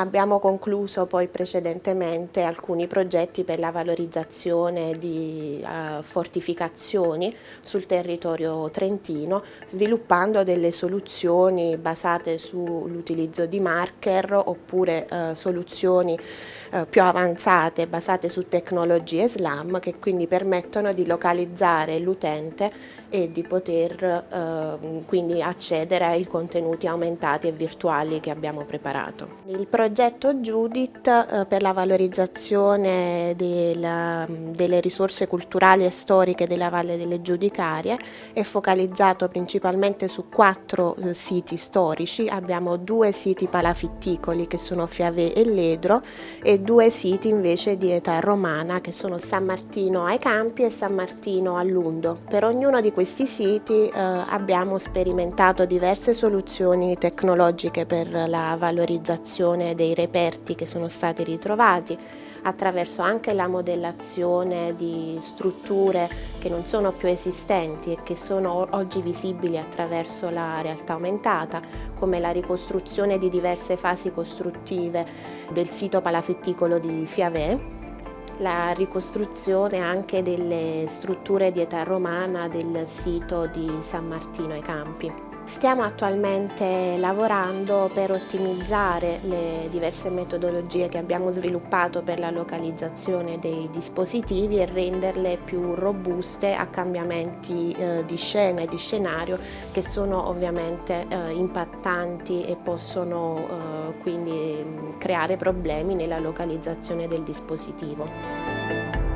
Abbiamo concluso poi precedentemente alcuni progetti per la valorizzazione di uh, fortificazioni sul territorio trentino, sviluppando delle soluzioni basate sull'utilizzo di marker oppure uh, soluzioni uh, più avanzate basate su tecnologie SLAM che quindi permettono di localizzare l'utente e di poter quindi accedere ai contenuti aumentati e virtuali che abbiamo preparato. Il progetto Judith eh, per la valorizzazione della, delle risorse culturali e storiche della Valle delle Giudicarie è focalizzato principalmente su quattro eh, siti storici, abbiamo due siti palafitticoli che sono Fiave e Ledro e due siti invece di età romana che sono San Martino ai Campi e San Martino a Lundo. Per ognuno di questi siti eh, abbiamo sperimentato diverse soluzioni tecnologiche per la valorizzazione dei reperti che sono stati ritrovati attraverso anche la modellazione di strutture che non sono più esistenti e che sono oggi visibili attraverso la realtà aumentata, come la ricostruzione di diverse fasi costruttive del sito palafitticolo di Fiavè, la ricostruzione anche delle strutture di età romana del sito di San Martino ai Campi. Stiamo attualmente lavorando per ottimizzare le diverse metodologie che abbiamo sviluppato per la localizzazione dei dispositivi e renderle più robuste a cambiamenti eh, di scena e di scenario che sono ovviamente eh, impattanti e possono eh, quindi creare problemi nella localizzazione del dispositivo.